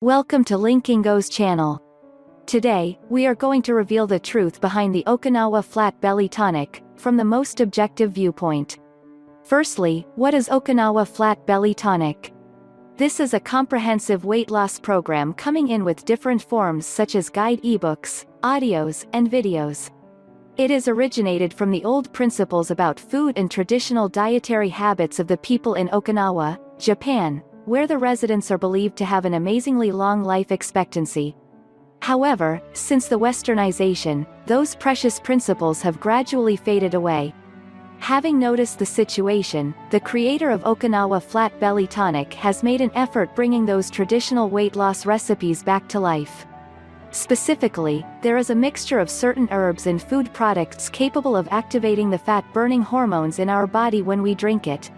Welcome to Linkingo's channel. Today, we are going to reveal the truth behind the Okinawa Flat Belly Tonic, from the most objective viewpoint. Firstly, what is Okinawa Flat Belly Tonic? This is a comprehensive weight loss program coming in with different forms such as guide ebooks, audios, and videos. It is originated from the old principles about food and traditional dietary habits of the people in Okinawa, Japan, where the residents are believed to have an amazingly long life expectancy. However, since the westernization, those precious principles have gradually faded away. Having noticed the situation, the creator of Okinawa Flat Belly Tonic has made an effort bringing those traditional weight loss recipes back to life. Specifically, there is a mixture of certain herbs and food products capable of activating the fat-burning hormones in our body when we drink it,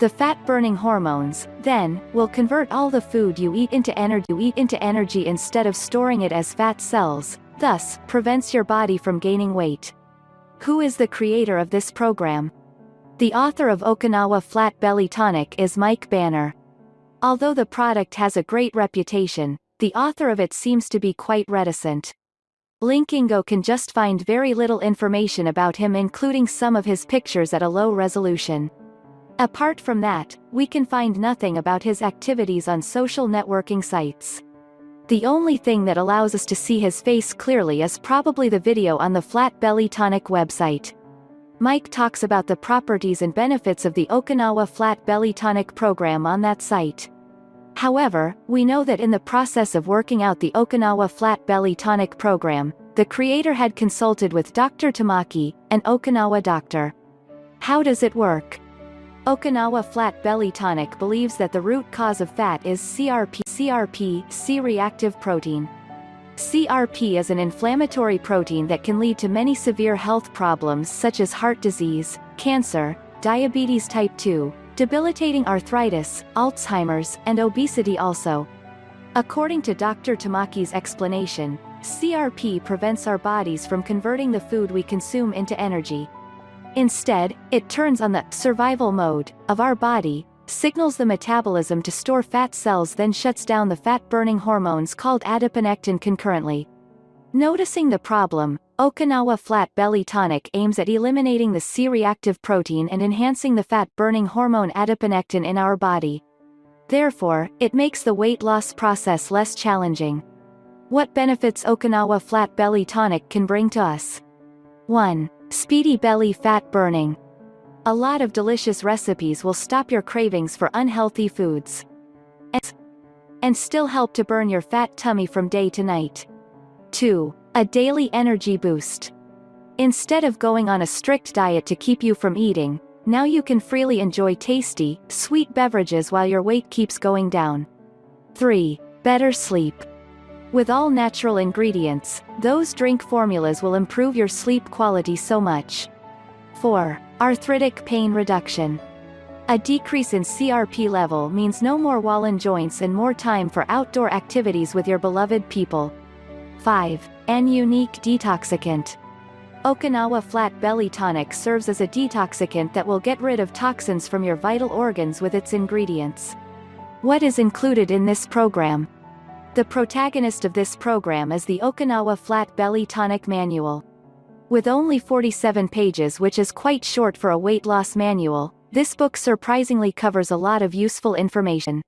the fat-burning hormones, then, will convert all the food you eat into energy you eat into energy instead of storing it as fat cells, thus, prevents your body from gaining weight. Who is the creator of this program? The author of Okinawa Flat Belly Tonic is Mike Banner. Although the product has a great reputation, the author of it seems to be quite reticent. Linkingo can just find very little information about him including some of his pictures at a low resolution. Apart from that, we can find nothing about his activities on social networking sites. The only thing that allows us to see his face clearly is probably the video on the Flat Belly Tonic website. Mike talks about the properties and benefits of the Okinawa Flat Belly Tonic program on that site. However, we know that in the process of working out the Okinawa Flat Belly Tonic program, the creator had consulted with Dr. Tamaki, an Okinawa doctor. How does it work? Okinawa Flat Belly Tonic believes that the root cause of fat is CRP, CRP C-reactive protein. CRP is an inflammatory protein that can lead to many severe health problems such as heart disease, cancer, diabetes type 2, debilitating arthritis, Alzheimer's, and obesity also. According to Dr. Tamaki's explanation, CRP prevents our bodies from converting the food we consume into energy, Instead, it turns on the survival mode of our body, signals the metabolism to store fat cells then shuts down the fat-burning hormones called adiponectin concurrently. Noticing the problem, Okinawa Flat Belly Tonic aims at eliminating the C-reactive protein and enhancing the fat-burning hormone adiponectin in our body. Therefore, it makes the weight loss process less challenging. What benefits Okinawa Flat Belly Tonic can bring to us? 1. Speedy belly fat burning. A lot of delicious recipes will stop your cravings for unhealthy foods. And, and still help to burn your fat tummy from day to night. 2. A daily energy boost. Instead of going on a strict diet to keep you from eating, now you can freely enjoy tasty, sweet beverages while your weight keeps going down. 3. Better sleep. With all natural ingredients, those drink formulas will improve your sleep quality so much. 4. Arthritic pain reduction. A decrease in CRP level means no more wallen joints and more time for outdoor activities with your beloved people. 5. An unique detoxicant. Okinawa Flat Belly Tonic serves as a detoxicant that will get rid of toxins from your vital organs with its ingredients. What is included in this program? The protagonist of this program is the Okinawa Flat Belly Tonic Manual. With only 47 pages which is quite short for a weight loss manual, this book surprisingly covers a lot of useful information.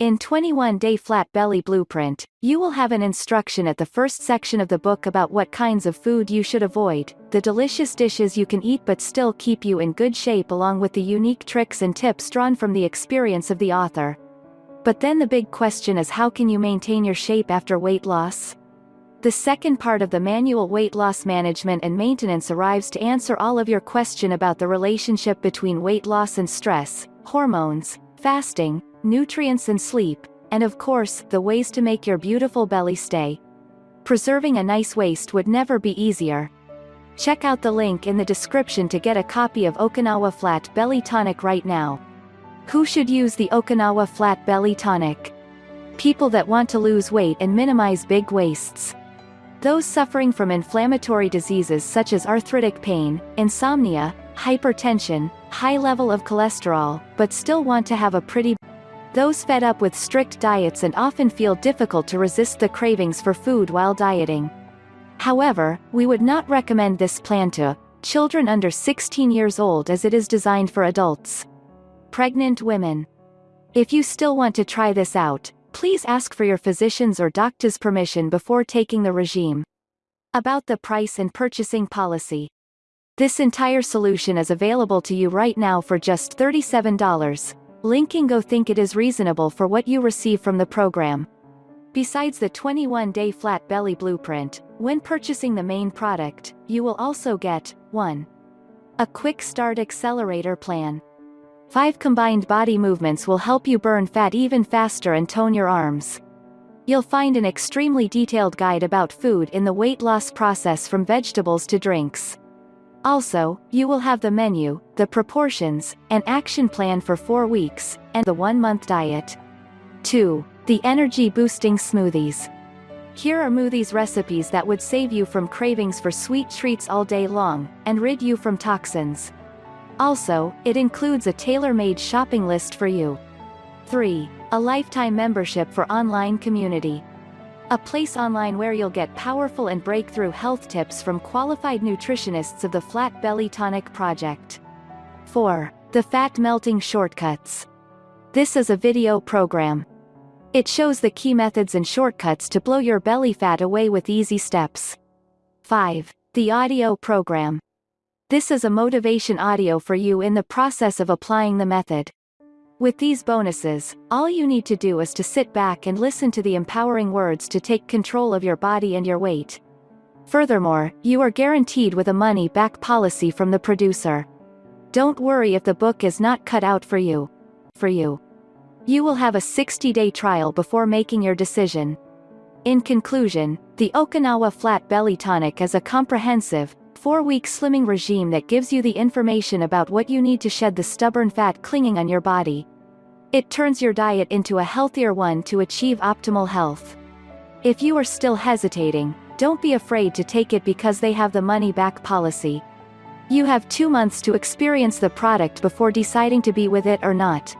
In 21 Day Flat Belly Blueprint, you will have an instruction at the first section of the book about what kinds of food you should avoid, the delicious dishes you can eat but still keep you in good shape along with the unique tricks and tips drawn from the experience of the author. But then the big question is how can you maintain your shape after weight loss? The second part of the manual weight loss management and maintenance arrives to answer all of your question about the relationship between weight loss and stress, hormones, fasting, nutrients and sleep, and of course, the ways to make your beautiful belly stay. Preserving a nice waist would never be easier. Check out the link in the description to get a copy of Okinawa Flat Belly Tonic right now. Who should use the Okinawa Flat Belly Tonic? People that want to lose weight and minimize big waists. Those suffering from inflammatory diseases such as arthritic pain, insomnia, hypertension, high level of cholesterol, but still want to have a pretty those fed up with strict diets and often feel difficult to resist the cravings for food while dieting. However, we would not recommend this plan to children under 16 years old as it is designed for adults. Pregnant women. If you still want to try this out, please ask for your physician's or doctor's permission before taking the regime. About the price and purchasing policy. This entire solution is available to you right now for just $37. Linkingo think it is reasonable for what you receive from the program. Besides the 21-day flat belly blueprint, when purchasing the main product, you will also get 1. A quick start accelerator plan. 5 combined body movements will help you burn fat even faster and tone your arms. You'll find an extremely detailed guide about food in the weight loss process from vegetables to drinks. Also, you will have the menu, the proportions, an action plan for 4 weeks, and the 1-month diet. 2. The Energy Boosting Smoothies. Here are smoothies recipes that would save you from cravings for sweet treats all day long, and rid you from toxins. Also, it includes a tailor-made shopping list for you. 3. A lifetime membership for online community. A place online where you'll get powerful and breakthrough health tips from qualified nutritionists of the Flat Belly Tonic Project. 4. The Fat Melting Shortcuts. This is a video program. It shows the key methods and shortcuts to blow your belly fat away with easy steps. 5. The audio program. This is a motivation audio for you in the process of applying the method. With these bonuses, all you need to do is to sit back and listen to the empowering words to take control of your body and your weight. Furthermore, you are guaranteed with a money-back policy from the producer. Don't worry if the book is not cut out for you. For you. You will have a 60-day trial before making your decision. In conclusion, the Okinawa Flat Belly Tonic is a comprehensive, four-week slimming regime that gives you the information about what you need to shed the stubborn fat clinging on your body. It turns your diet into a healthier one to achieve optimal health. If you are still hesitating, don't be afraid to take it because they have the money-back policy. You have two months to experience the product before deciding to be with it or not.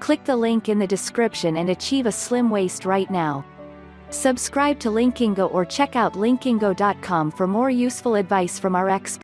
Click the link in the description and achieve a slim waist right now. Subscribe to Linkingo or check out linkingo.com for more useful advice from our experts.